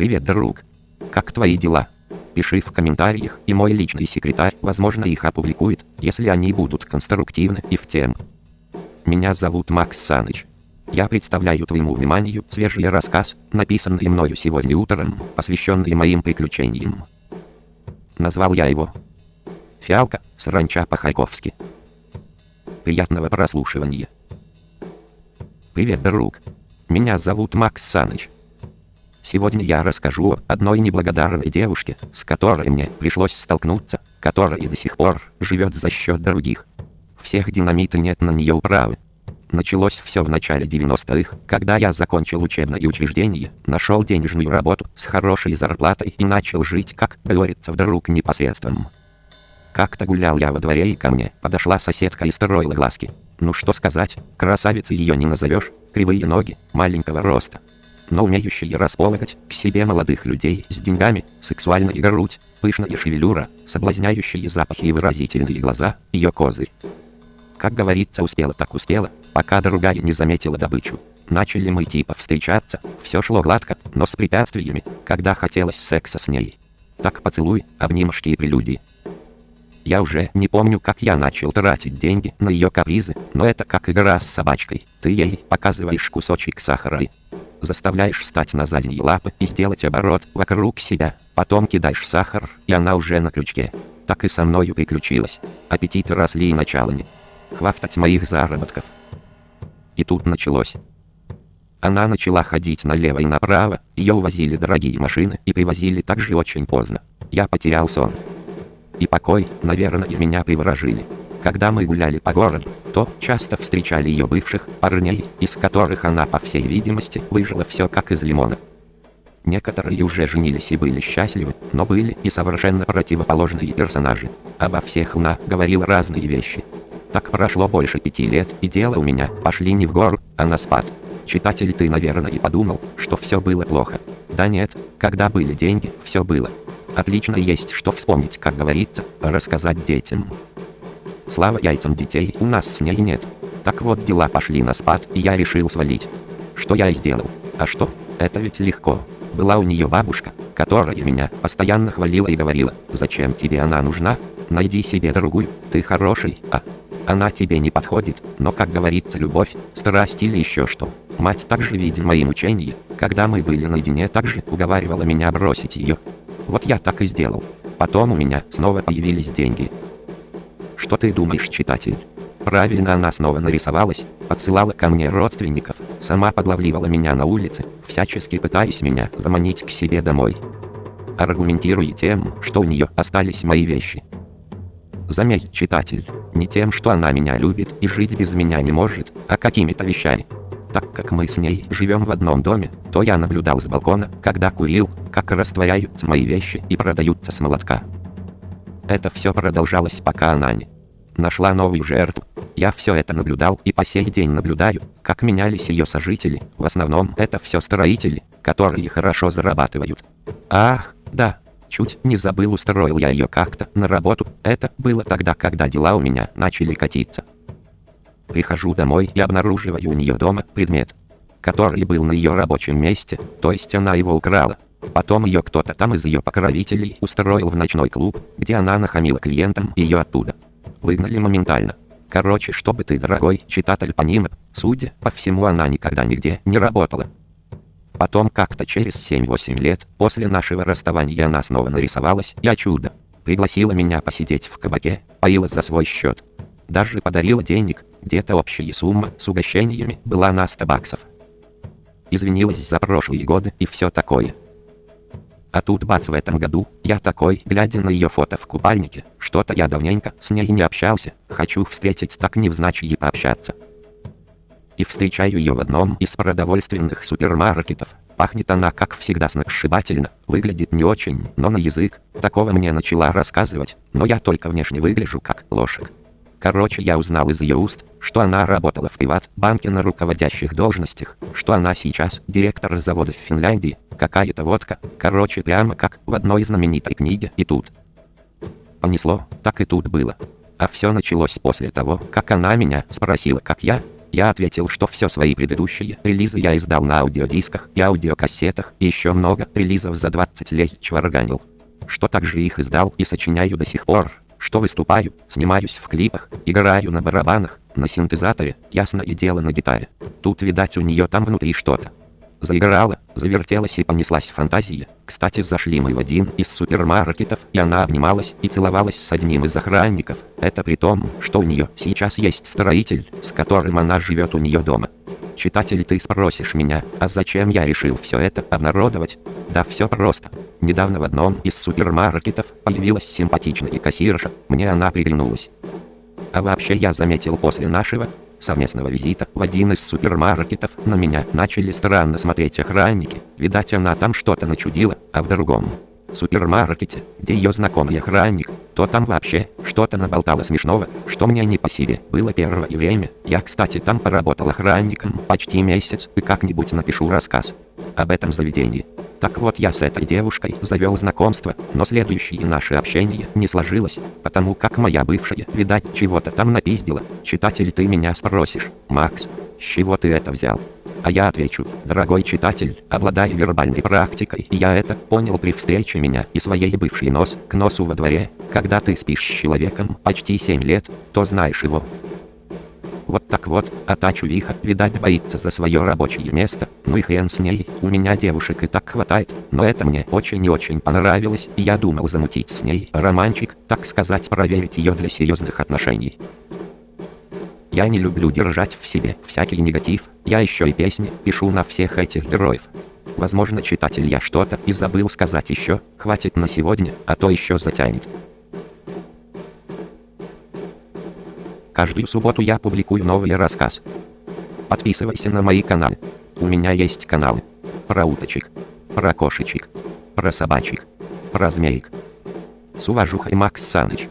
Привет, друг. Как твои дела? Пиши в комментариях, и мой личный секретарь, возможно, их опубликует, если они будут конструктивны и в тему. Меня зовут Макс Саныч. Я представляю твоему вниманию свежий рассказ, написанный мною сегодня утром, посвященный моим приключениям. Назвал я его «Фиалка, саранча по-хайковски». Приятного прослушивания. Привет, друг. Меня зовут Макс Саныч. Сегодня я расскажу о одной неблагодарной девушке, с которой мне пришлось столкнуться, которая до сих пор живет за счет других. Всех динамита нет на нее управы. Началось все в начале 90-х, когда я закончил учебное учреждение, нашел денежную работу с хорошей зарплатой и начал жить, как говорится, вдруг непосредством. Как-то гулял я во дворе и ко мне подошла соседка и строила глазки. Ну что сказать, красавицей ее не назовешь, кривые ноги, маленького роста. Но умеющие располагать к себе молодых людей с деньгами, сексуальная грудь, пышная шевелюра, соблазняющие запахи и выразительные глаза, ее козырь. Как говорится, успела так успела, пока другая не заметила добычу. Начали мы типа встречаться, все шло гладко, но с препятствиями, когда хотелось секса с ней. Так поцелуй, обнимашки и прелюдии. Я уже не помню, как я начал тратить деньги на ее капризы, но это как игра с собачкой. Ты ей показываешь кусочек сахара и заставляешь встать на задние лапы и сделать оборот вокруг себя. Потом кидаешь сахар, и она уже на крючке. Так и со мною приключилось. Аппетиты росли и начало не хватать моих заработков. И тут началось. Она начала ходить налево и направо, ее увозили дорогие машины и привозили также очень поздно. Я потерял сон и покой, наверное, меня приворожили. Когда мы гуляли по городу, то часто встречали ее бывших парней, из которых она, по всей видимости, выжила все как из лимона. Некоторые уже женились и были счастливы, но были и совершенно противоположные персонажи. Обо всех она говорила разные вещи. Так прошло больше пяти лет, и дело у меня пошли не в гору, а на спад. Читатель ты, наверное, и подумал, что все было плохо. Да нет, когда были деньги, все было. Отлично есть что вспомнить, как говорится, рассказать детям. Слава яйцам детей у нас с ней нет. Так вот дела пошли на спад, и я решил свалить. Что я и сделал. А что? Это ведь легко. Была у нее бабушка, которая меня постоянно хвалила и говорила, зачем тебе она нужна? Найди себе другую, ты хороший, а она тебе не подходит, но как говорится любовь, страсть или еще что. Мать также видя мои мучения, когда мы были наедине также уговаривала меня бросить ее. Вот я так и сделал. Потом у меня снова появились деньги. Что ты думаешь, читатель? Правильно она снова нарисовалась, подсылала ко мне родственников, сама подлавливала меня на улице, всячески пытаясь меня заманить к себе домой. Аргументируя тем, что у нее остались мои вещи. Заметь, читатель, не тем, что она меня любит и жить без меня не может, а какими-то вещами. Так как мы с ней живем в одном доме, то я наблюдал с балкона, когда курил, как растворяются мои вещи и продаются с молотка. Это все продолжалось пока она не нашла новую жертву. Я все это наблюдал и по сей день наблюдаю, как менялись ее сожители, в основном это все строители, которые хорошо зарабатывают. Ах, да, чуть не забыл устроил я ее как-то на работу, это было тогда, когда дела у меня начали катиться. Прихожу домой и обнаруживаю у нее дома предмет, который был на ее рабочем месте, то есть она его украла. Потом ее кто-то там из ее покровителей устроил в ночной клуб, где она нахамила клиентам ее оттуда. Выгнали моментально. Короче, чтобы ты, дорогой читатель, понимал, судя по всему, она никогда нигде не работала. Потом как-то через 7-8 лет, после нашего расставания она снова нарисовалась, я чудо. Пригласила меня посидеть в кабаке, поила за свой счет. Даже подарила денег, где-то общая сумма с угощениями была на 100 баксов. Извинилась за прошлые годы и все такое. А тут бац в этом году, я такой, глядя на ее фото в купальнике, что-то я давненько с ней не общался, хочу встретить так невзначай пообщаться. И встречаю ее в одном из продовольственных супермаркетов. Пахнет она, как всегда, сногсшибательно, выглядит не очень, но на язык, такого мне начала рассказывать, но я только внешне выгляжу как лошадь. Короче, я узнал из ее уст, что она работала в приват-банке на руководящих должностях, что она сейчас директор завода в Финляндии, какая-то водка, короче, прямо как в одной знаменитой книге и тут. Понесло, так и тут было. А все началось после того, как она меня спросила, как я, Я ответил, что все свои предыдущие релизы я издал на аудиодисках и аудиокассетах, и еще много релизов за 20 лет чварганил. Что также их издал и сочиняю до сих пор, что выступаю, снимаюсь в клипах, играю на барабанах, на синтезаторе, ясно и дело на гитаре. Тут видать у нее там внутри что-то. Заиграла, завертелась и понеслась фантазия. Кстати, зашли мы в один из супермаркетов, и она обнималась и целовалась с одним из охранников. Это при том, что у нее сейчас есть строитель, с которым она живет у нее дома. Читатель, ты спросишь меня, а зачем я решил все это обнародовать? Да все просто. Недавно в одном из супермаркетов появилась симпатичная кассирша, мне она приглянулась. А вообще я заметил после нашего совместного визита в один из супермаркетов на меня начали странно смотреть охранники. Видать она там что-то начудила, а в другом супермаркете, где ее знакомый охранник, то там вообще что-то наболтало смешного, что мне не по себе было первое время. Я, кстати, там поработал охранником почти месяц и как-нибудь напишу рассказ об этом заведении. Так вот я с этой девушкой завел знакомство, но следующее наше общение не сложилось, потому как моя бывшая, видать, чего-то там напиздила. Читатель, ты меня спросишь, Макс, с чего ты это взял? А я отвечу, дорогой читатель, обладая вербальной практикой, я это понял при встрече меня и своей бывшей нос к носу во дворе, когда ты спишь с человеком почти 7 лет, то знаешь его, вот так вот, а та чувиха, видать, боится за свое рабочее место. Ну и хрен с ней, у меня девушек и так хватает. Но это мне очень и очень понравилось, и я думал замутить с ней романчик, так сказать, проверить ее для серьезных отношений. Я не люблю держать в себе всякий негатив, я еще и песни пишу на всех этих героев. Возможно, читатель я что-то и забыл сказать еще, хватит на сегодня, а то еще затянет. Каждую субботу я публикую новый рассказ. Подписывайся на мои каналы. У меня есть каналы. Про уточек. Про кошечек. Про собачек. Про змеек. С уважухой Макс Саныч.